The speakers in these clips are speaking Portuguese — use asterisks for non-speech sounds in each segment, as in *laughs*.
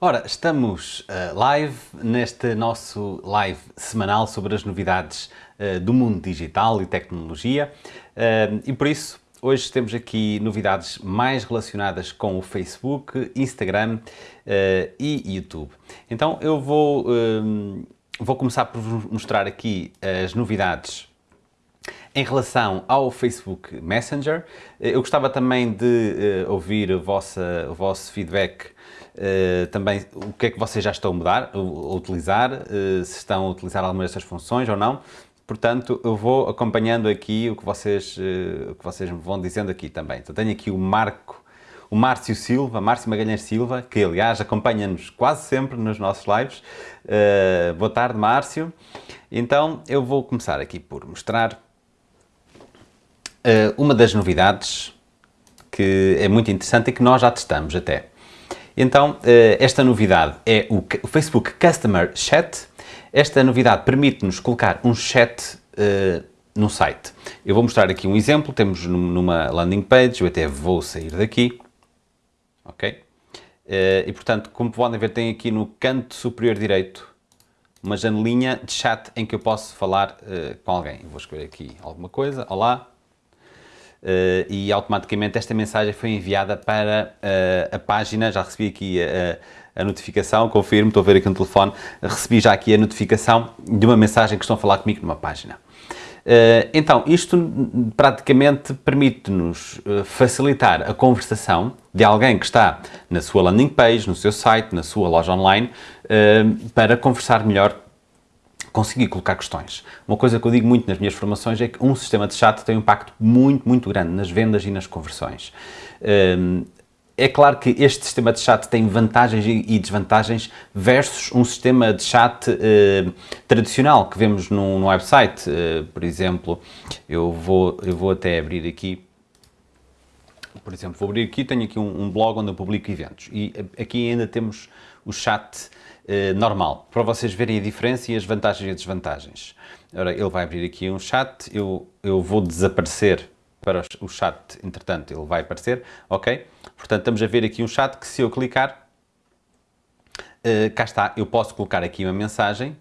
Ora, estamos uh, live neste nosso live semanal sobre as novidades uh, do mundo digital e tecnologia uh, e por isso hoje temos aqui novidades mais relacionadas com o Facebook, Instagram e YouTube. Então eu vou, vou começar por mostrar aqui as novidades em relação ao Facebook Messenger, eu gostava também de ouvir o vosso, o vosso feedback Uh, também o que é que vocês já estão a mudar, a, utilizar, uh, se estão a utilizar alguma destas funções ou não. Portanto, eu vou acompanhando aqui o que vocês, uh, o que vocês me vão dizendo aqui também. Então, tenho aqui o Marco, o Márcio Silva, Márcio Magalhães Silva, que aliás acompanha-nos quase sempre nos nossos lives. boa tarde, Márcio. Então, eu vou começar aqui por mostrar uma das novidades que é muito interessante e que nós já testamos até. Então, eh, esta novidade é o Facebook Customer Chat. Esta novidade permite-nos colocar um chat uh, no site. Eu vou mostrar aqui um exemplo, temos numa landing page, eu até vou sair daqui, ok? Uh, e portanto, como podem ver, tem aqui no canto superior direito uma janelinha de chat em que eu posso falar com alguém. Vou escrever aqui alguma coisa, olá, Uh, e automaticamente esta mensagem foi enviada para uh, a página, já recebi aqui a, a, notificação, confirmo, estou a ver aqui no telefone, recebi já aqui a notificação de uma mensagem que estão a falar comigo numa página. Uh, então, isto praticamente permite-nos facilitar a conversação de alguém que está na sua landing page, no seu site, na sua loja online, para conversar melhor conseguir colocar questões. Uma coisa que eu digo muito nas minhas formações é que um sistema de chat tem um impacto muito, muito grande nas vendas e nas conversões. Hum, é claro que este sistema de chat tem vantagens e desvantagens versus um sistema de chat eh, tradicional que vemos no, no website. Eh, por exemplo, eu vou, eu vou até abrir aqui por exemplo, vou abrir aqui, tenho aqui um, um, blog onde eu publico eventos e aqui ainda temos o chat eh, normal, para vocês verem a diferença e as vantagens e as desvantagens. Ora, ele vai abrir aqui um chat, eu, eu vou desaparecer para o chat, entretanto ele vai aparecer, ok? Portanto, estamos a ver aqui um chat que se eu clicar, uh, cá está, eu posso colocar aqui uma mensagem,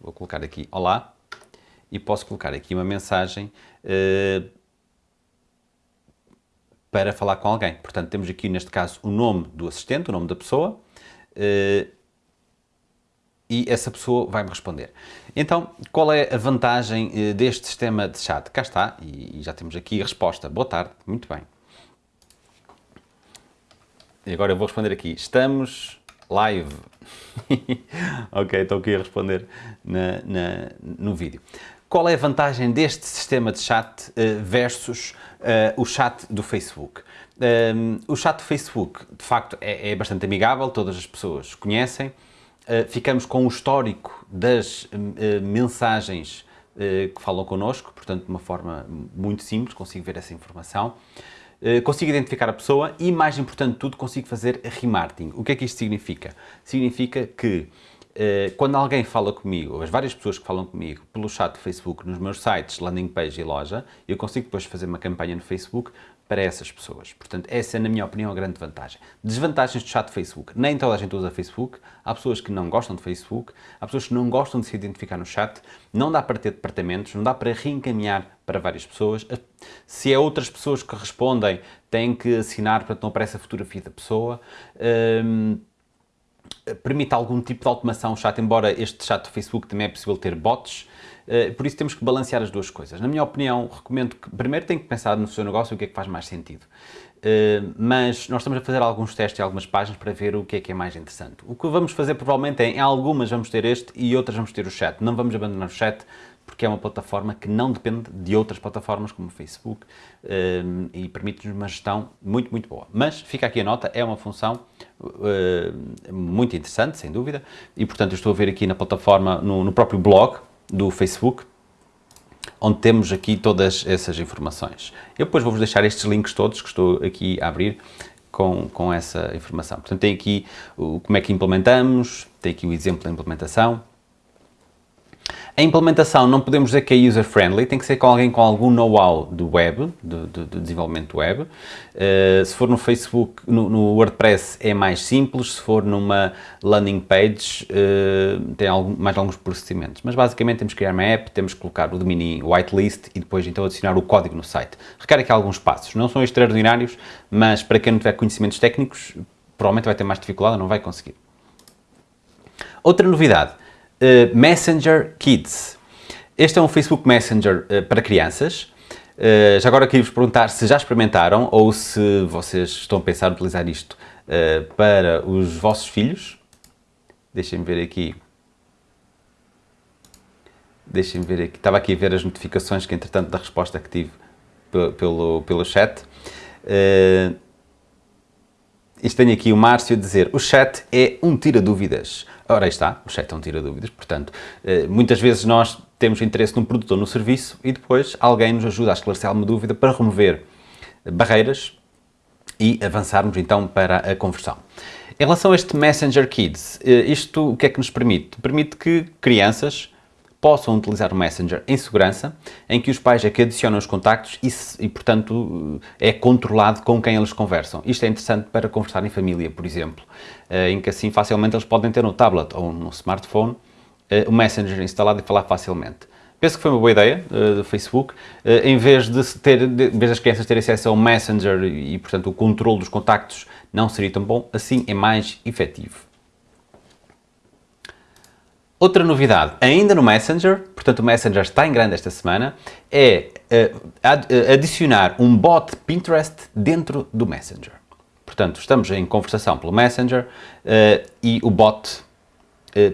vou colocar aqui olá, e posso colocar aqui uma mensagem uh, para falar com alguém. Portanto, temos aqui neste caso o nome do assistente, o nome da pessoa, uh, e essa pessoa vai-me responder. Então, qual é a vantagem uh, deste sistema de chat? Cá está, e, e, já temos aqui a resposta. Boa tarde, muito bem. E agora eu vou responder aqui. Estamos live. *laughs* ok, estou aqui a responder na, na, no vídeo. Qual é a vantagem deste sistema de chat uh, versus uh, o chat do Facebook? Um, o chat do Facebook, de facto, é, é, bastante amigável, todas as pessoas conhecem. Ficamos com o histórico das mensagens que falam connosco, portanto, de uma forma muito simples, consigo ver essa informação. consigo identificar a pessoa e, mais importante de tudo, consigo fazer remarketing. O que é que isto significa? Significa que quando alguém fala comigo, as várias pessoas que falam comigo pelo chat do Facebook, nos meus sites, landing page e loja, eu consigo depois fazer uma campanha no Facebook para essas pessoas. Portanto, essa é, na minha opinião, a grande vantagem. Desvantagens do chat Facebook. Nem toda a gente usa Facebook. Há pessoas que não gostam de Facebook. Há pessoas que não gostam de se identificar no chat. Não dá para ter departamentos. Não dá para reencaminhar para várias pessoas. Se é outras pessoas que respondem, têm que assinar que não apareça a fotografia da pessoa. Hum, permite algum tipo de automação o chat, embora este chat do Facebook também é possível ter bots. Eh, por isso temos que balancear as duas coisas. Na minha opinião, recomendo que primeiro tem que pensar no seu negócio o que é que faz mais sentido. Eh, mas nós estamos a fazer alguns testes em algumas páginas para ver o que é que é mais interessante. O que vamos fazer provavelmente é, em algumas vamos ter este e outras vamos ter o chat. Não vamos abandonar o chat porque é uma plataforma que não depende de outras plataformas como o Facebook eh, e permite-nos uma gestão muito, muito boa. Mas fica aqui a nota, é uma função muito interessante, sem dúvida, e portanto eu estou a ver aqui na plataforma, no, no próprio blog, do Facebook, onde temos aqui todas essas informações. Eu depois vou-vos deixar estes links todos que estou aqui a abrir com, com essa informação. Portanto, tem aqui o, como é que implementamos, tem aqui o exemplo da implementação. A implementação não podemos dizer que é user-friendly, tem que ser com alguém com algum know-how do web, do, do, do, desenvolvimento web. Uh, se for no Facebook, no, no, WordPress é mais simples, se for numa landing page uh, tem algum, mais alguns procedimentos. Mas basicamente temos que criar uma app, temos que colocar o domínio whitelist e depois então adicionar o código no site. Requer aqui alguns passos, não são extraordinários, mas para quem não tiver conhecimentos técnicos, provavelmente vai ter mais dificuldade, não vai conseguir. Outra novidade, uh, Messenger Kids. Este é um Facebook Messenger uh, para crianças. Uh, já agora queria-vos perguntar se já experimentaram ou se vocês estão a pensar em utilizar isto para os vossos filhos. Deixem-me ver aqui. Deixem-me ver aqui. Estava aqui a ver as notificações que, entretanto, da resposta que tive pelo, pelo chat. Uh, isto tenho aqui o Márcio a dizer, o chat é um tira-dúvidas. Ora, aí está, o chat é um tira-dúvidas, portanto, eh, muitas vezes nós temos interesse num produto ou serviço e depois alguém nos ajuda a esclarecer alguma dúvida para remover barreiras e avançarmos então para a conversão. Em relação a este Messenger Kids, eh, isto o que é que nos permite? Permite que crianças possam utilizar o Messenger em segurança, em que os pais é que adicionam os contactos e, e, portanto, é controlado com quem eles conversam. Isto é interessante para conversar em família, por exemplo, eh, em que assim facilmente eles podem ter no tablet ou no smartphone eh, o Messenger instalado e falar facilmente. Penso que foi uma boa ideia uh, do Facebook, em, vez de ter, em vez das crianças terem acesso ao Messenger e, portanto, o controle dos contactos não seria tão bom, assim é mais efetivo. Outra novidade, ainda no Messenger, portanto o Messenger está em grande esta semana, é uh, adicionar um bot Pinterest dentro do Messenger. Portanto, estamos em conversação pelo Messenger uh, e o bot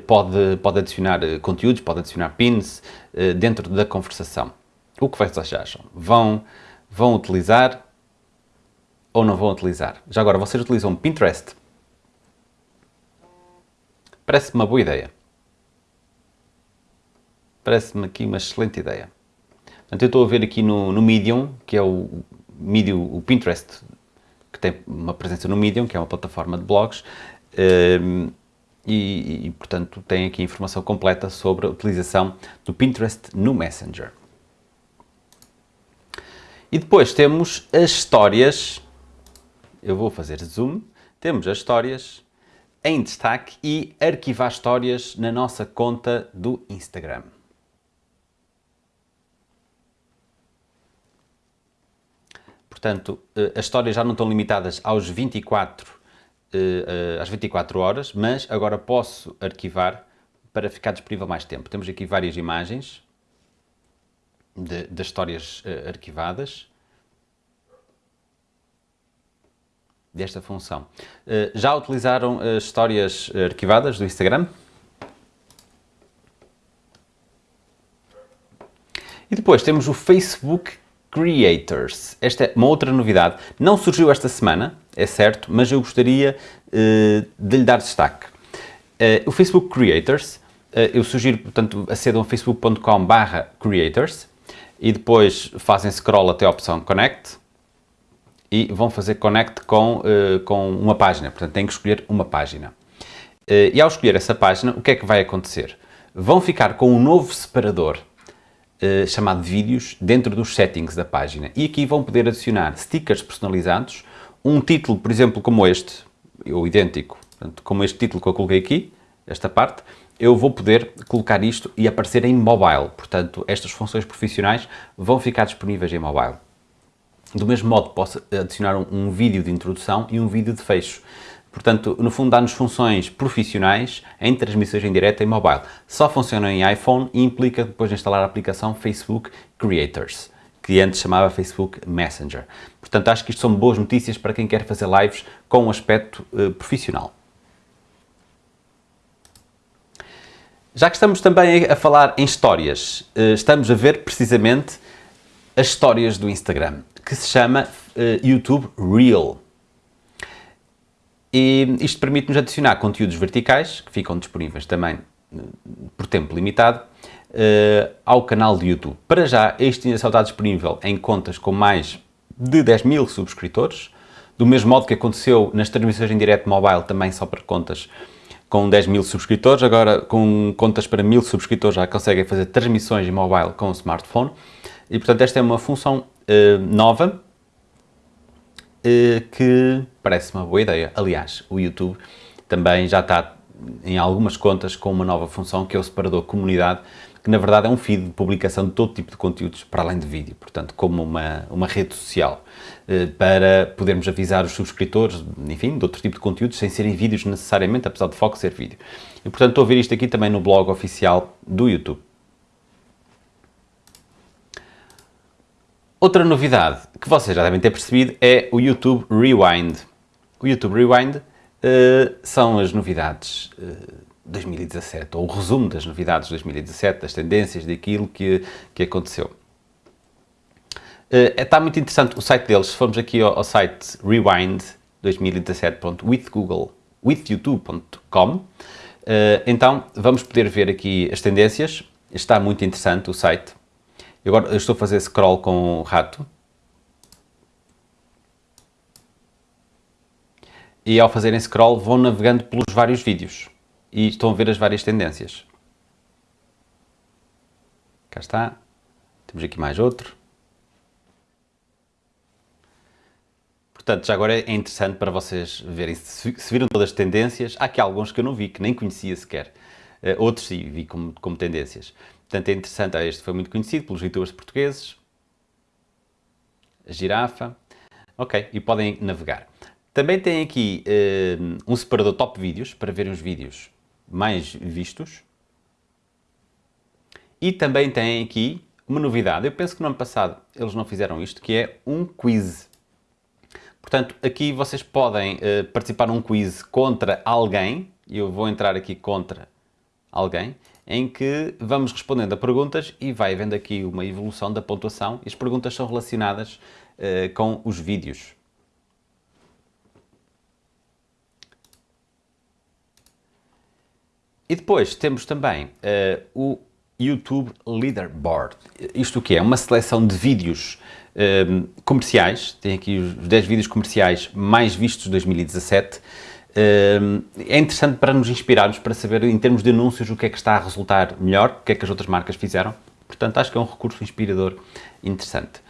pode, pode adicionar conteúdos, pode adicionar pins dentro da conversação. O que vocês acham? Vão, vão utilizar ou não vão utilizar? Já agora, vocês utilizam Pinterest? Parece uma boa ideia. Parece-me aqui uma excelente ideia. Portanto, eu estou a ver aqui no, no Medium, que é o, Medium, o Pinterest, que tem uma presença no Medium, que é uma plataforma de blogs, um, ehm, e, e, portanto, tem aqui informação completa sobre a utilização do Pinterest no Messenger. E depois temos as histórias, eu vou fazer zoom, temos as histórias em destaque e arquivar histórias na nossa conta do Instagram. Portanto, eh, as histórias já não estão limitadas aos 24, eh, eh, às 24 horas, mas agora posso arquivar para ficar disponível mais tempo. Temos aqui várias imagens das histórias arquivadas. desta função. Já utilizaram as histórias arquivadas do Instagram? E depois temos o Facebook Creators. Esta é uma outra novidade. Não surgiu esta semana, é certo, mas eu gostaria uh, de lhe dar destaque. Uh, o Facebook Creators, uh, eu sugiro, portanto, acedam a facebook.com creators e depois fazem scroll até a opção Connect e vão fazer Connect com, com uma página, portanto têm que escolher uma página. e ao escolher essa página, o que é que vai acontecer? Vão ficar com um novo separador uh, chamado vídeos dentro dos settings da página. E aqui vão poder adicionar stickers personalizados, um título, por exemplo, como este, ou idêntico, portanto, como este título que eu coloquei aqui, esta parte, eu vou poder colocar isto e aparecer em mobile. Portanto, estas funções profissionais vão ficar disponíveis em mobile. Do mesmo modo, posso adicionar um, um vídeo de introdução e um vídeo de fecho. Portanto, no fundo dá-nos funções profissionais em transmissões em direto em mobile. Só funciona em iPhone e implica depois de instalar a aplicação Facebook Creators, que antes chamava Facebook Messenger. Portanto, acho que isto são boas notícias para quem quer fazer lives com um aspecto uh, profissional. Já que estamos também a falar em histórias, uh, estamos a ver precisamente as histórias do Instagram, que se chama uh, YouTube Reel. E isto permite-nos adicionar conteúdos verticais, que ficam disponíveis também eh, por tempo limitado, uh, ao canal de YouTube. Para já, este ainda só está disponível em contas com mais de 10 mil subscritores, do mesmo modo que aconteceu nas transmissões em direto mobile, também só para contas com 10 mil subscritores, agora com contas para mil subscritores já conseguem fazer transmissões em mobile com o smartphone. E portanto esta é uma função uh, nova que parece uma boa ideia. Aliás, o YouTube também já está em algumas contas com uma nova função que é o separador comunidade, que na verdade é um feed de publicação de todo tipo de conteúdos para além de vídeo, portanto como uma, uma rede social, eh, para podermos avisar os subscritores, enfim, de outro tipo de conteúdos, sem serem vídeos necessariamente, apesar de foco ser vídeo. E portanto estou a ver isto aqui também no blog oficial do YouTube. Outra novidade que vocês já devem ter percebido é o YouTube Rewind. O YouTube Rewind uh, são as novidades uh, 2017, ou o resumo das novidades de 2017, das tendências daquilo que, que aconteceu. Uh, está muito interessante o site deles, se formos aqui ao, ao site rewind2017.withgoogle.withyoutube.com, uh, então vamos poder ver aqui as tendências, está muito interessante o site. Agora eu estou a fazer scroll com o rato. E ao fazerem scroll vão navegando pelos vários vídeos e estão a ver as várias tendências. Cá está. Temos aqui mais outro. Portanto, já agora é interessante para vocês verem se, viram todas as tendências. Há aqui alguns que eu não vi, que nem conhecia sequer. Uh, outros sim, vi como, como tendências. Portanto, é interessante. Ah, este foi muito conhecido pelos youtubers portugueses. A girafa. Ok, e podem navegar. Também tem aqui uh, um separador top vídeos, para verem os vídeos mais vistos. E também tem aqui uma novidade. Eu penso que no ano passado eles não fizeram isto, que é um quiz. Portanto, aqui vocês podem uh, participar num quiz contra alguém, eu vou entrar aqui contra alguém, em que vamos respondendo a perguntas e vai havendo aqui uma evolução da pontuação. As perguntas são relacionadas uh, com os vídeos. E depois temos também uh, o YouTube Leaderboard. Isto o que é? Uma seleção de vídeos uh, comerciais, tem aqui os 10 vídeos comerciais mais vistos de 2017. Uh, é interessante para nos inspirarmos, para saber em termos de anúncios o que é que está a resultar melhor, o que é que as outras marcas fizeram. Portanto, acho que é um recurso inspirador interessante.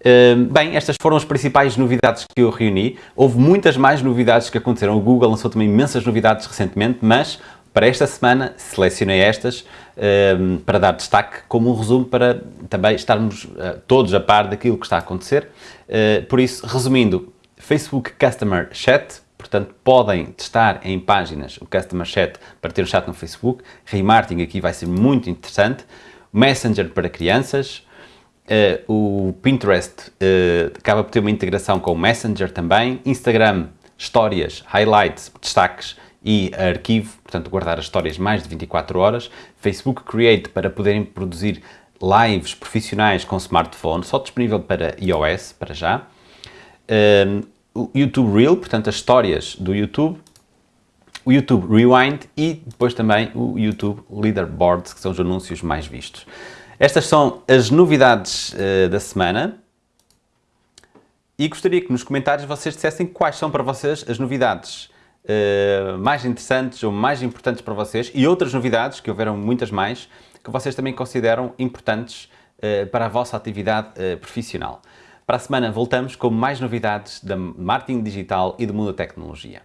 Uh, bem, estas foram as principais novidades que eu reuni. Houve muitas mais novidades que aconteceram. O Google lançou também imensas novidades recentemente, mas para esta semana selecionei estas um, para dar destaque como um resumo para também estarmos uh, todos a par daquilo que está a acontecer. Uh, por isso, resumindo, Facebook Customer Chat, portanto podem testar em páginas o Customer Chat para ter um chat no Facebook. Remarketing aqui vai ser muito interessante. Messenger para crianças. Uh, o Pinterest acaba por ter uma integração com o Messenger também. Instagram, histórias, highlights, destaques e arquivo, portanto guardar as histórias mais de 24 horas, Facebook Create para poderem produzir lives profissionais com smartphone, só disponível para iOS, para já, um, YouTube Reel, portanto as histórias do YouTube, o YouTube Rewind e depois também o YouTube Leaderboards, que são os anúncios mais vistos. Estas são as novidades uh, da semana. E gostaria que nos comentários vocês dissessem quais são para vocês as novidades uh, mais interessantes ou mais importantes para vocês e outras novidades, que houveram muitas mais, que vocês também consideram importantes uh, para a vossa atividade uh, profissional. Para a semana voltamos com mais novidades da marketing digital e do mundo da tecnologia.